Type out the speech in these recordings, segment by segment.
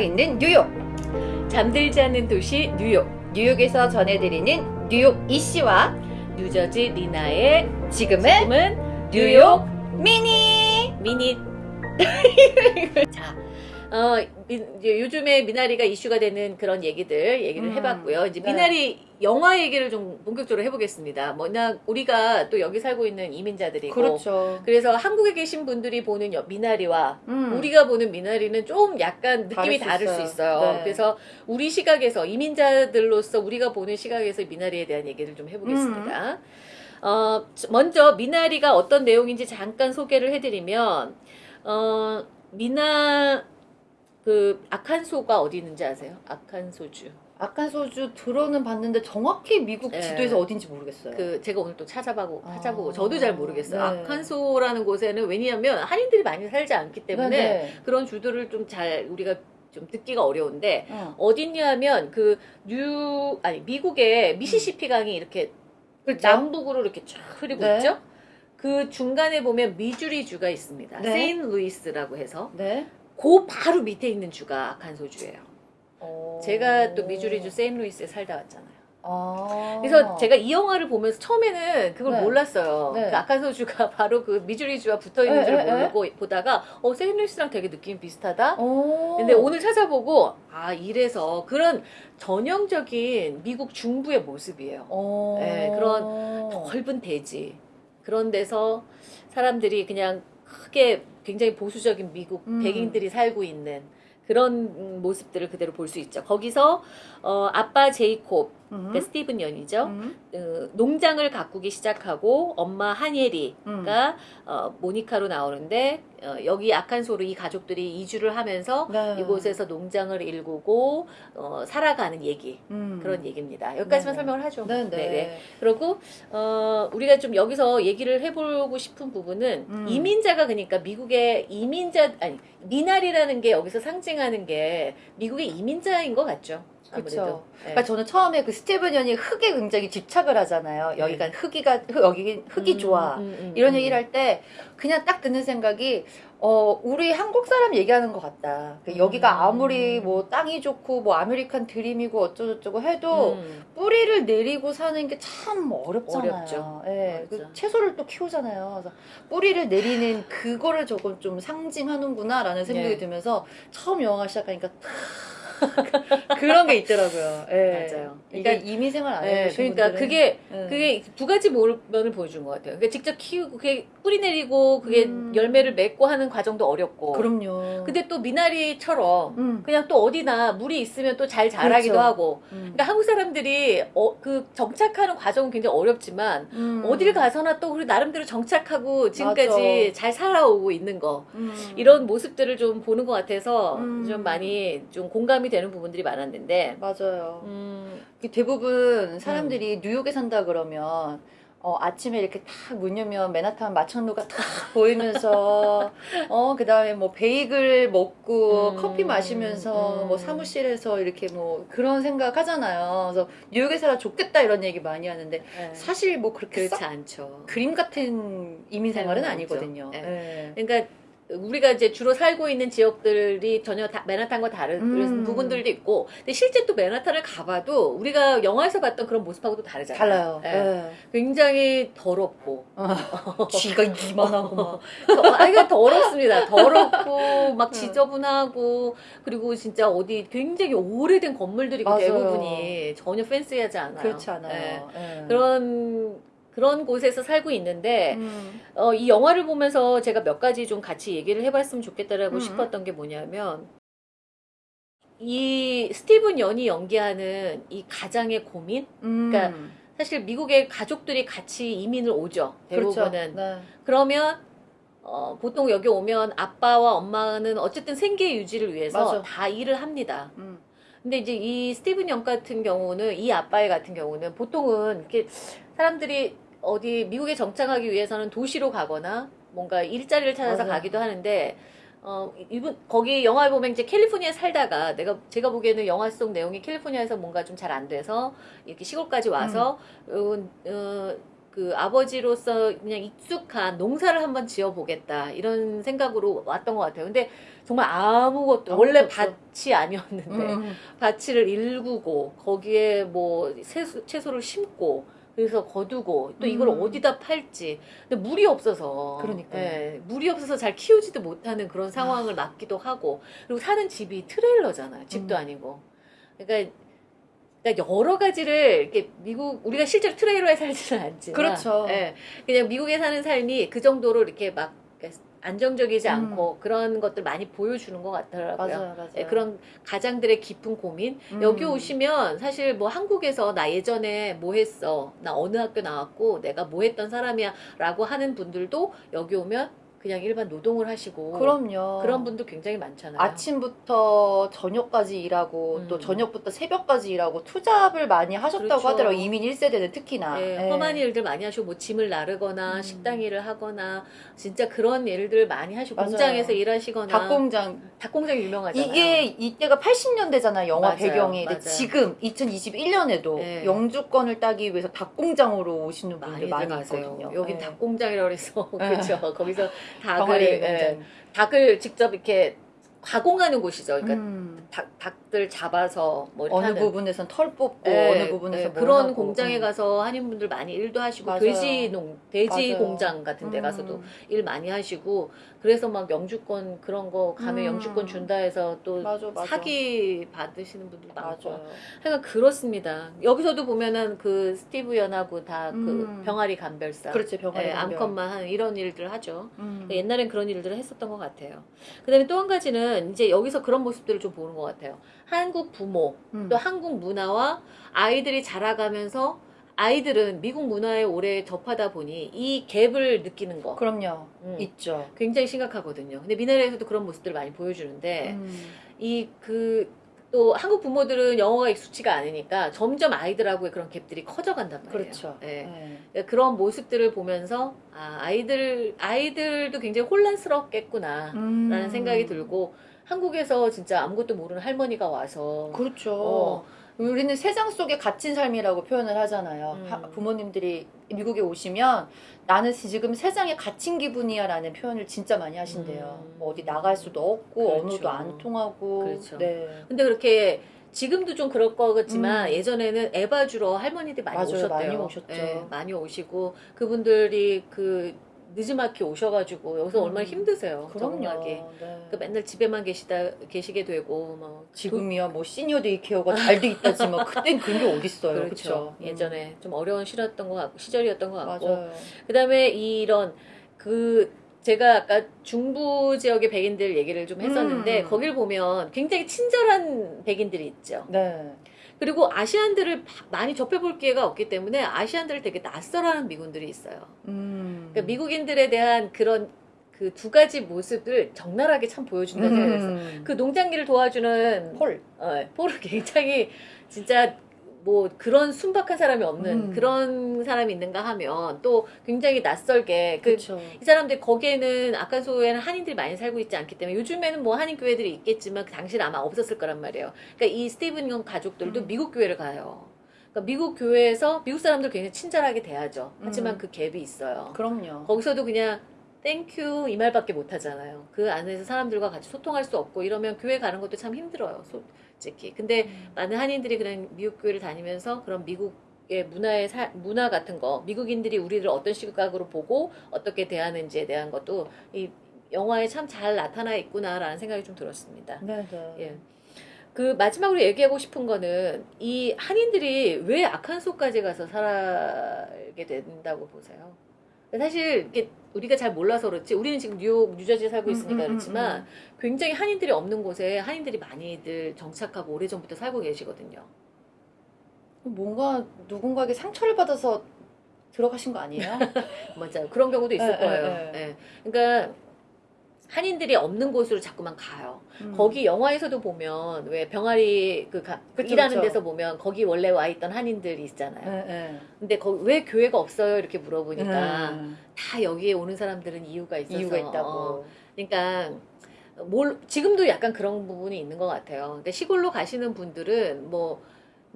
있는 뉴욕. 잠들지 않는 도시 뉴욕. 뉴욕에서 전해드리는 뉴욕 이씨와 뉴저지 리나의 지금은 지금은 뉴욕 미니. 미니. 자 어, 미- 이제 요즘에 미나리가 이슈가 되는 그런 얘기들 얘기를 음, 해봤고요. 이제 네. 미나리 영화 얘기를 좀 본격적으로 해보겠습니다. 뭐냐 우리가 또 여기 살고 있는 이민자들이고 그렇죠 그래서 한국에 계신 분들이 보는 여- 미나리와 음. 우리가 보는 미나리는 좀 약간 느낌이 다를 다를 수수 있어요. 있어요. 네. 그래서 우리 시각에서 이민자들로서 우리가 보는 시각에서 미나리에 대한 얘기를 좀 해보겠습니다. 음. 어, 먼저 미나리가 어떤 내용인지 잠깐 소개를 해드리면 어, 미나 그 아칸소가 어디 있는지 아세요? 아칸소주. 아칸 소주 들어는 봤는데 정확히 미국 네. 지도에서 어딘지 모르겠어요 그 제가 오늘 또 찾아보고 아. 찾아보고 저도 잘 모르겠어요. 네. 아칸소라는 곳에는 왜냐하면 한인들이 많이 살지 않기 때문에 네네. 그런 주들을 좀잘 우리가 좀 듣기가 어려운데 어. 어딨냐면 그 뉴 아니 미국의 미시시피 강이 이렇게 그렇죠. 남북으로 이렇게 쫙 흐르고 네. 있죠. 그 중간에 보면 미주리 주가 있습니다. 네. 세인 루이스라고 해서 네 그 바로 밑에 있는 주가 아칸소주예요. 어. 제가 또 미주리 주 세인 루이스에 살다 왔잖아요. 아. 그래서 제가 이 영화를 보면서 처음에는 그걸 네. 몰랐어요. 네. 그 아칸소주가 바로 그 미주리 주와 붙어 있는 네, 줄. 모르고 보다가 어 세인 루이스랑 되게 느낌 비슷하다. 어. 근데 오늘 찾아보고 아 이래서 그런 전형적인 미국 중부의 모습이에요. 어. 네, 그런 넓은 대지 그런 데서 사람들이 그냥 크게 굉장히 보수적인 미국 음. 백인들이 살고 있는 그런 음, 모습들을 그대로 볼 수 있죠. 거기서 어, 아빠 제이콥, 음. 그러니까 스티븐 연이죠. 음. 어, 농장을 가꾸기 시작하고 엄마 한예리가 음. 어, 모니카로 나오는데 어, 여기 아칸소로 이 가족들이 이주를 하면서 네. 이곳에서 농장을 일구고 어, 살아가는 얘기 음. 그런 얘기입니다. 여기까지만 네. 설명을 하죠. 네네. 네네. 그리고 어, 우리가 좀 여기서 얘기를 해보고 싶은 부분은 음. 이민자가 그러니까 미국의 이민자 아니 미나리라는 게 여기서 상징하는 게 미국의 이민자인 것 같죠. 그쵸. 네. 그러니까 저는 처음에 그 스티븐 연이 흙에 굉장히 집착을 하잖아요. 네. 여기가 흙이가 흙, 여기 흙이 음, 좋아. 음, 음, 이런 음. 얘기를 할 때 그냥 딱 드는 생각이 어 우리 한국 사람 얘기하는 것 같다. 그 여기가 음. 아무리 뭐 땅이 좋고 뭐 아메리칸 드림이고 어쩌고저쩌고 해도 음. 뿌리를 내리고 사는 게 참 어렵잖아요. 어렵죠. 예, 그. 채소를 또 키우잖아요. 그래서 뿌리를 내리는 그거를 조금 좀 상징하는구나라는 생각이 네. 들면서 처음 영화 시작하니까 그런 게 있더라고요. 예. 맞아요. 그러니까 이민 생활 안 네, 해보신 그러니까 분들은 그게 예. 그게 두 가지 면을 보여준 것 같아요. 그러니까 직접 키우고 그게 뿌리 내리고 그게 음. 열매를 맺고 하는 과정도 어렵고. 그럼요. 근데 또 미나리처럼 음. 그냥 또 어디나 물이 있으면 또 잘 자라기도 그렇죠. 하고. 음. 그러니까 한국 사람들이 어, 그 정착하는 과정은 굉장히 어렵지만 음. 어딜 가서나 또 우리 나름대로 정착하고 지금까지 맞아. 잘 살아오고 있는 거 음. 이런 모습들을 좀 보는 것 같아서 음. 좀 많이 좀 공감이 되는 부분들이 많았는데 맞아요. 음, 대부분 사람들이 뉴욕에 산다 그러면 어, 아침에 이렇게 딱문 열면 맨하탄 마천루가 딱 보이면서 어 그다음에 뭐 베이글 먹고 음, 커피 마시면서 음. 뭐 사무실에서 이렇게 뭐 그런 생각 하잖아요. 그래서 뉴욕에 살아 좋겠다 이런 얘기 많이 하는데 네. 사실 뭐 그렇게 그렇지 썩 않죠. 그림 같은 이민 생활은 삶은 아니거든요. 없죠. 예. 그러니까 우리가 이제 주로 살고 있는 지역들이 전혀 다 맨하탄과 다른 음. 부분들도 있고, 근데 실제 또 맨하탄을 가봐도 우리가 영화에서 봤던 그런 모습하고도 다르잖아요. 달라요. 예. 예. 굉장히 더럽고, 어, 쥐가 이만하고 막. 아 이거 더럽습니다. 더럽고 막 네. 지저분하고 그리고 진짜 어디 굉장히 오래된 건물들이고 맞아요. 대부분이 전혀 팬시하지 않아요. 그렇지 않아요. 예. 예. 그런 그런 곳에서 살고 있는데 음. 어, 이 영화를 보면서 제가 몇 가지 좀 같이 얘기를 해봤으면 좋겠다라고 음. 싶었던 게 뭐냐면 이 스티븐 연이 연기하는 이 가장의 고민 음. 그러니까 사실 미국의 가족들이 같이 이민을 오죠 대부분은 그렇죠. 네. 그러면 어, 보통 여기 오면 아빠와 엄마는 어쨌든 생계 유지를 위해서 맞아. 다 일을 합니다. 음. 근데 이제 이 스티븐 영 같은 경우는 이 아빠의 같은 경우는 보통은 이렇게 사람들이 어디 미국에 정착하기 위해서는 도시로 가거나 뭔가 일자리를 찾아서 맞아. 가기도 하는데 어 이분 거기 영화에 보면 이제 캘리포니아에 살다가 내가 제가 보기에는 영화 속 내용이 캘리포니아에서 뭔가 좀 잘 안 돼서 이렇게 시골까지 와서 어, 어, 그그 아버지로서 그냥 익숙한 농사를 한번 지어보겠다 이런 생각으로 왔던 것 같아요. 근데 정말 아무것도 아무것도 원래 없어. 밭이 아니었는데 음. 밭을 일구고 거기에 뭐 채소, 채소를 심고 그래서 거두고 또 이걸 음. 어디다 팔지 근데 물이 없어서 그러니까요. 예, 물이 없어서 잘 키우지도 못하는 그런 상황을 맞기도 하고 그리고 사는 집이 트레일러잖아요 집도 음. 아니고 그러니까 그러니까 여러 가지를 이렇게 미국 우리가 실제로 트레일러에 살지는 않지만 그렇죠. 예, 그냥 미국에 사는 삶이 그 정도로 이렇게 막 안정적이지 음. 않고 그런 것들 많이 보여주는 것 같더라고요. 맞아요, 맞아요. 예, 그런 가장들의 깊은 고민. 음. 여기 오시면 사실 뭐 한국에서 나 예전에 뭐 했어. 나 어느 학교 나왔고 내가 뭐 했던 사람이야. 라고 하는 분들도 여기 오면 그냥 일반 노동을 하시고. 그럼요. 그런 분도 굉장히 많잖아요. 아침부터 저녁까지 일하고 음. 또 저녁부터 새벽까지 일하고 투잡을 많이 하셨다고 그렇죠. 하더라고요. 이민 1세대는 특히나. 예, 예. 험한 일들 많이 하시고 뭐 짐을 나르거나 음. 식당 일을 하거나 진짜 그런 일들 많이 하시고 맞아요. 공장에서 일하시거나 닭공장 닭공장 유명하잖아요. 이게 이때가 80년대잖아요. 영화 맞아요, 배경이. 맞아요. 지금 2021년에도 네. 영주권을 따기 위해서 닭공장으로 오시는 분들 많이. 여긴 네. 닭공장이라고 네. 그렇죠. 거기서 닭을 예. 닭을 직접 이렇게 가공하는 곳이죠. 그러니까 음. 닭, 닭들 잡아서 뭐 어느 하는 부분에선 털 뽑고 예, 어느 부분에서 예, 뭘 그런 하고. 공장에 음. 가서 한인분들 많이 일도 하시고 맞아요. 돼지 농 돼지 맞아요. 공장 같은 데 음. 가서도 일 많이 하시고 그래서 막 영주권 그런 거 가면 음. 영주권 준다 해서 또 맞아, 맞아. 사기 받으시는 분들 많고 맞아요. 하여간 그렇습니다. 여기서도 보면은 그 스티브 연하고 다그 음. 병아리 감별사 그렇지 병아리 예, 감별. 암컷만 하는 이런 일들 하죠. 음. 옛날엔 그런 일들을 했었던 것 같아요. 그 다음에 또 한 가지는 이제 여기서 그런 모습들을 좀 보는 것 같아요. 한국 부모, 음. 또 한국 문화와 아이들이 자라가면서 아이들은 미국 문화에 오래 접하다 보니 이 갭을 느끼는 거 그럼요. 음, 있죠. 굉장히 심각하거든요. 근데 미나리에서도 그런 모습들을 많이 보여주는데 음. 이그 또 한국 부모들은 영어가 익숙치가 않으니까 점점 아이들하고의 그런 갭들이 커져간단 말이에요. 그렇죠. 예. 네. 그러니까 그런 모습들을 보면서 아, 아이들 아이들도 굉장히 혼란스럽겠구나. 음. 라는 생각이 들고 한국에서 진짜 아무것도 모르는 할머니가 와서 그렇죠. 어. 우리는 세상 속에 갇힌 삶이라고 표현을 하잖아요. 음. 하- 부모님들이 미국에 오시면 나는 지금 세상에 갇힌 기분이야 라는 표현을 진짜 많이 하신대요. 음. 뭐 어디 나갈 수도 없고 그렇죠. 언어도 안 통하고. 그렇죠. 네. 근데 그렇게 지금도 좀 그럴 것 같지만 음. 예전에는 에바 주러 할머니들이 많이 맞아요. 오셨대요. 많이 오셨죠. 예, 많이 오시고 그분들이 그 늦지막히 오셔가지고 여기서 음. 얼마나 힘드세요. 그럼요. 적응하기. 네. 그러니까 맨날 집에만 계시다 계시게 되고 뭐 지금이야 뭐 시니어 데이케어가 잘돼 있다지 만 그땐 그런 게 어딨어요. 그렇죠. 그렇죠. 음. 예전에 좀 어려운 시절이었던 것 같고 시절이었던 것 같고 맞아요. 그다음에 이런 그 제가 아까 중부 지역의 백인들 얘기를 좀 했었는데 음. 거길 보면 굉장히 친절한 백인들이 있죠. 네. 그리고 Asian들을 많이 접해볼 기회가 없기 때문에 Asian들을 되게 낯설어하는 미국인들이 있어요. 음. 그러니까 미국인들에 대한 그런 그 두 가지 모습을 적나라하게 참 보여준다는 생각이. 음. 그 농장기를 도와주는 폴. 어, 폴을 굉장히 진짜 뭐 그런 순박한 사람이 없는 음. 그런 사람이 있는가 하면 또 굉장히 낯설게 그. 이 사람들 거기에는 아칸소에는 한인들이 많이 살고 있지 않기 때문에 요즘에는 뭐 한인 교회들이 있겠지만 그 당시는 아마 없었을 거란 말이에요. 그러니까 이 스티븐 형 가족들도 음. 미국 교회를 가요. 그러니까 미국 교회에서 미국 사람들 굉장히 친절하게 대하죠. 하지만 음. 그 갭이 있어요. 그럼요. 거기서도 그냥 thank you 이 말밖에 못 하잖아요. 그 안에서 사람들과 같이 소통할 수 없고 이러면 교회 가는 것도 참 힘들어요. 솔직히. 근데 음. 많은 한인들이 그냥 미국 교회를 다니면서 그런 미국의 문화의 사- 문화 같은 거, 미국인들이 우리를 어떤 시각으로 보고 어떻게 대하는지에 대한 것도 이 영화에 참 잘 나타나 있구나라는 생각이 좀 들었습니다. 네, 네. 예. 그 마지막으로 얘기하고 싶은 거는 이 한인들이 왜 아칸소까지 가서 살게 된다고 보세요? 사실 이게 우리가 잘 몰라서 그렇지 우리는 지금 뉴욕, 뉴저지에 살고 있으니까 음, 음, 음, 그렇지만 굉장히 한인들이 없는 곳에 한인들이 많이들 정착하고 오래전부터 살고 계시거든요. 뭔가 누군가에게 상처를 받아서 들어가신 거 아니에요? 맞아요. 그런 경우도 있을 예, 거예요. 예, 예. 그러니까 한인들이 없는 곳으로 자꾸만 가요. 음. 거기 영화에서도 보면 왜 병아리 그 가- 그쵸, 일하는 그쵸. 데서 보면 거기 원래 와 있던 한인들이 있잖아요. 예, 예. 근데 거기 왜 교회가 없어요? 이렇게 물어보니까 음. 다 여기에 오는 사람들은 이유가 있어서 이유가 있다고. 어, 그러니까 뭘 지금도 약간 그런 부분이 있는 것 같아요. 근데 시골로 가시는 분들은 뭐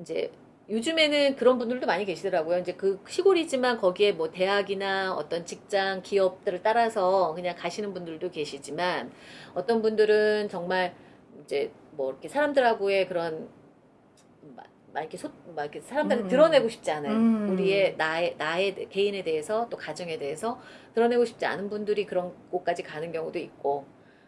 이제 요즘에는 그런 분들도 많이 계시더라고요. 이제 그 시골이지만 거기에 뭐 대학이나 어떤 직장, 기업들을 따라서 그냥 가시는 분들도 계시지만 어떤 분들은 정말 이제 뭐 이렇게 사람들하고의 그런 막, 막 이렇게 소, 막 이렇게 사람들한테 음. 드러내고 싶지 않은 음. 우리의 나의 나의 대- 개인에 대해서 또 가정에 대해서 드러내고 싶지 않은 분들이 그런 곳까지 가는 경우도 있고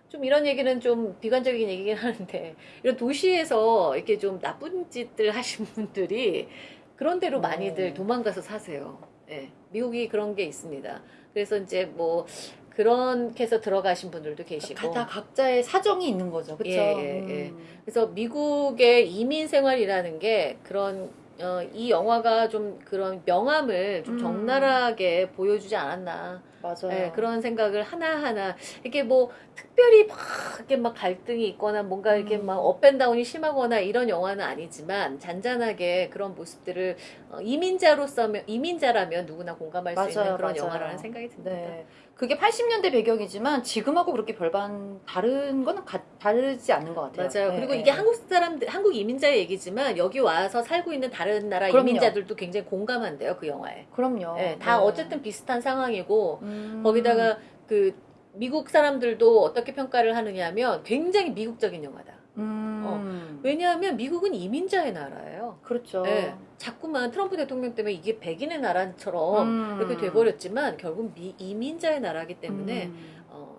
좀 이런 얘기는 좀 비관적인 얘기긴 하는데 이런 도시에서 이렇게 좀 나쁜 짓들 하신 분들이 그런 데로 네. 많이들 도망가서 사세요. 예, 미국이 그런 게 있습니다. 그래서 이제 뭐 그렇게 해서 들어가신 분들도 계시고 다 각자의 사정이 있는 거죠. 그렇죠? 예, 예, 예. 그래서 미국의 이민 생활이라는 게 그런 어, 이 영화가 좀 그런 명함을 좀 음. 적나라하게 보여주지 않았나 맞아요. 예, 그런 생각을 하나하나 이게 뭐 특별히 막 이렇게 막 갈등이 있거나 뭔가 이렇게 음. 막 업앤다운이 심하거나 이런 영화는 아니지만 잔잔하게 그런 모습들을 어, 이민자로서면 이민자라면 누구나 공감할 수 있는 맞아요, 그런 맞아요. 영화라는 생각이 듭니다. 네. 그게 80년대 배경이지만 지금하고 그렇게 별반 다른 거는 가- 다르지 않는 것 같아요. 맞아요. 네, 그리고 네. 이게 한국 사람들, 한국 이민자의 얘기지만 여기 와서 살고 있는 다른 나라 그럼요. 이민자들도 굉장히 공감한대요 그 영화에. 그럼요. 예, 다 네. 어쨌든 비슷한 상황이고 음. 거기다가 그 미국 사람들도 어떻게 평가를 하느냐면 굉장히 미국적인 영화다. 음. 왜냐하면 미국은 이민자의 나라예요. 그렇죠. 예, 자꾸만 트럼프 대통령 때문에 이게 백인의 나라처럼 음. 이렇게 돼버렸지만 결국 미, 이민자의 나라기 때문에 음. 어,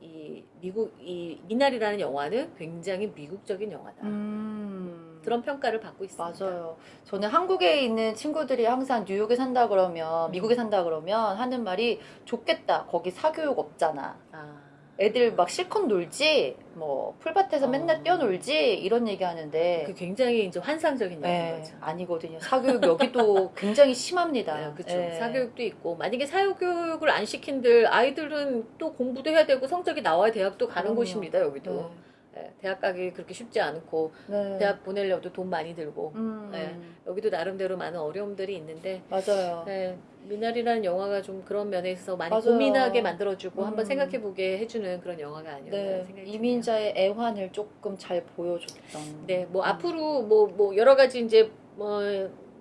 이 미국 이 미나리라는 영화는 굉장히 미국적인 영화다. 음. 그런 평가를 받고 있습니다. 맞아요. 저는 한국에 있는 친구들이 항상 뉴욕에 산다 그러면 음. 미국에 산다 그러면 하는 말이 좋겠다. 거기 사교육 없잖아. 아, 애들 막 실컷 놀지. 뭐 풀밭에서 어. 맨날 뛰어놀지. 이런 얘기 하는데 그 굉장히 이제 환상적인 네, 얘기인 거죠. 아니거든요. 사교육 여기도 굉장히 심합니다. 네, 그렇죠. 네. 사교육도 있고 만약에 사교육을 안 시킨들 아이들은 또 공부도 해야 되고 성적이 나와야 대학도 가는 그럼요. 곳입니다. 여기도 네. 네, 대학 가기 그렇게 쉽지 않고 네. 대학 보내려도 돈 많이 들고 음, 네. 여기도 나름대로 많은 어려움들이 있는데 맞아요. 네, 미나리라는 영화가 좀 그런 면에 있어서 많이 맞아요. 고민하게 만들어주고 음. 한번 생각해보게 해주는 그런 영화가 아니었나 네, 생각이. 이민자의 애환을 조금 잘 보여줬던. 네, 뭐 음. 앞으로 뭐, 뭐 여러 가지 이제 뭐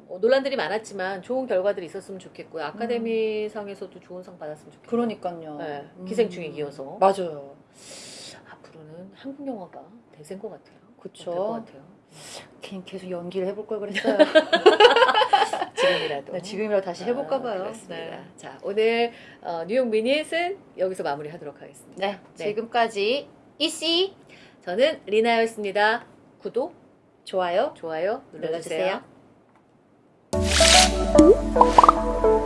어, 논란들이 많았지만 좋은 결과들이 있었으면 좋겠고요. 아카데미상에서도 좋은 상 받았으면 좋겠고요. 그러니까요. 네, 음. 기생충에 이어서. 맞아요. 앞으로는 한국 영화가 대세인 것 같아요. 그쵸. 될것 같아요. 계속 연기를 해볼 걸 그랬어요. 지금이라도. 네, 지금이라도 다시 해볼까 아, 봐요. 그렇습니다. 네. 자, 오늘 어, 뉴욕 미닛은 여기서 마무리하도록 하겠습니다. 네, 지금까지 이씨 저는 리나였습니다. 구독, 좋아요 좋아요 눌러주세요. 눌러주세요.